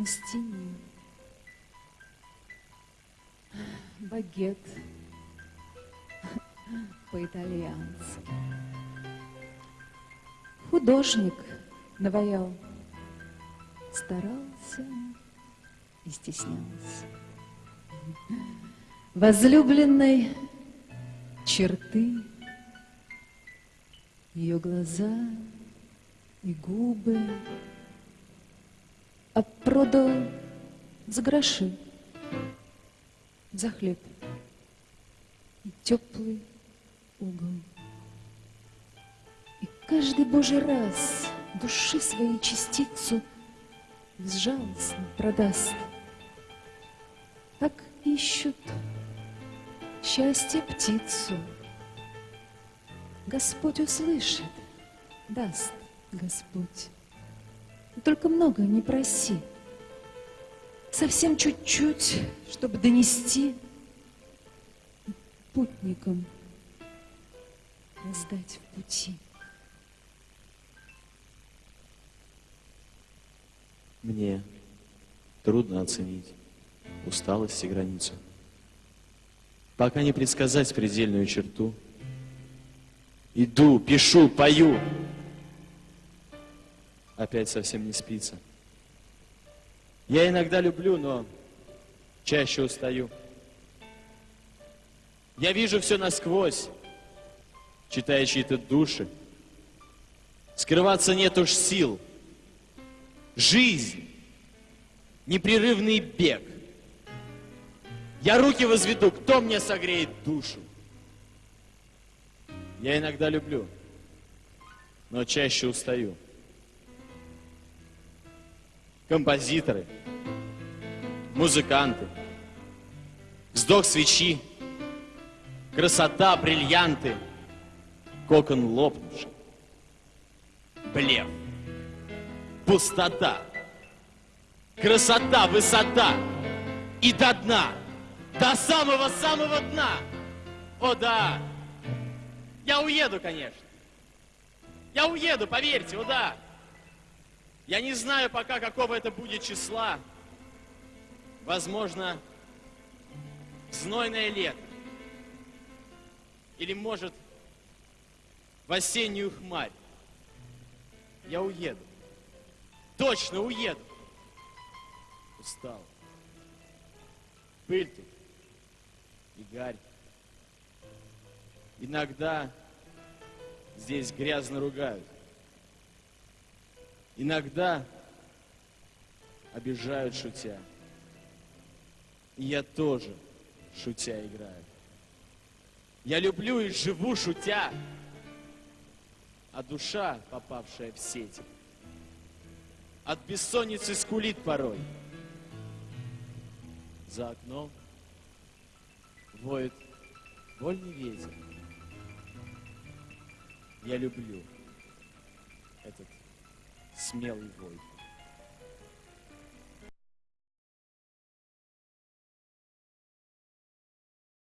на стене. Багет по-итальянски. Художник наваял, старался и стеснялся. Возлюбленной черты ее глаза и губы а продал за гроши, за хлеб и теплый угол. И каждый божий раз души своей частицу безжалостно продаст. Так ищут счастье птицу. Господь услышит, даст Господь. Только много не проси. Совсем чуть-чуть, чтобы донести путникам раздать в пути. Мне трудно оценить усталость и границу. Пока не предсказать предельную черту. Иду, пишу, пою. Опять совсем не спится. Я иногда люблю, но чаще устаю. Я вижу все насквозь, читая чьи-то души. Скрываться нет уж сил. Жизнь, непрерывный бег. Я руки возведу, кто мне согреет душу? Я иногда люблю, но чаще устаю. Композиторы, музыканты, вздох свечи, красота, бриллианты, кокон лопнувший, блеф, пустота, красота, высота. И до дна, до самого-самого дна. О да, я уеду, конечно. Я уеду, поверьте, о да. Я не знаю пока, какого это будет числа. Возможно, знойное лето. Или, может, в осеннюю хмарь. Я уеду. Точно уеду. Устал. Пыль тут и гарь. Иногда здесь грязно ругают. Иногда обижают шутя. И я тоже шутя играю. Я люблю и живу шутя, а душа, попавшая в сети, от бессонницы скулит порой. За окном воет вольный ветер. Я люблю этот смелый вой.